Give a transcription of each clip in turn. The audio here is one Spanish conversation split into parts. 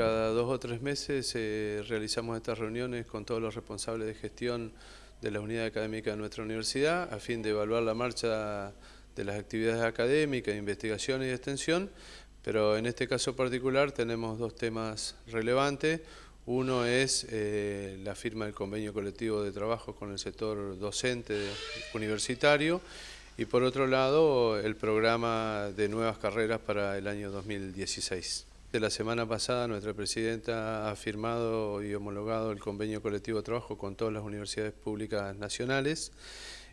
cada dos o tres meses eh, realizamos estas reuniones con todos los responsables de gestión de la unidad académica de nuestra universidad a fin de evaluar la marcha de las actividades académicas, investigación y extensión, pero en este caso particular tenemos dos temas relevantes. Uno es eh, la firma del convenio colectivo de trabajo con el sector docente universitario y por otro lado el programa de nuevas carreras para el año 2016. De la semana pasada nuestra presidenta ha firmado y homologado el convenio colectivo de trabajo con todas las universidades públicas nacionales.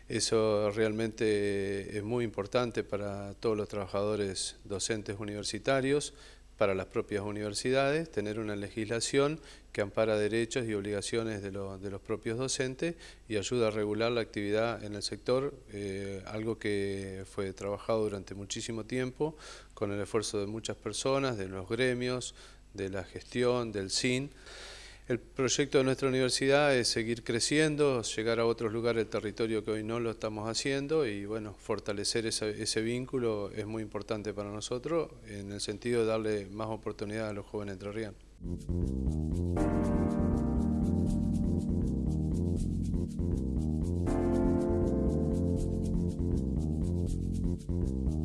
Eso realmente es muy importante para todos los trabajadores docentes universitarios, para las propias universidades, tener una legislación que ampara derechos y obligaciones de, los propios docentes y ayuda a regular la actividad en el sector, eh, algo que fue trabajado durante muchísimo tiempo con el esfuerzo de muchas personas, de los gremios, de la gestión, del SIN. El proyecto de nuestra universidad es seguir creciendo, llegar a otros lugares del territorio que hoy no lo estamos haciendo y bueno, fortalecer ese, vínculo es muy importante para nosotros en el sentido de darle más oportunidades a los jóvenes entrerrianos. Thank.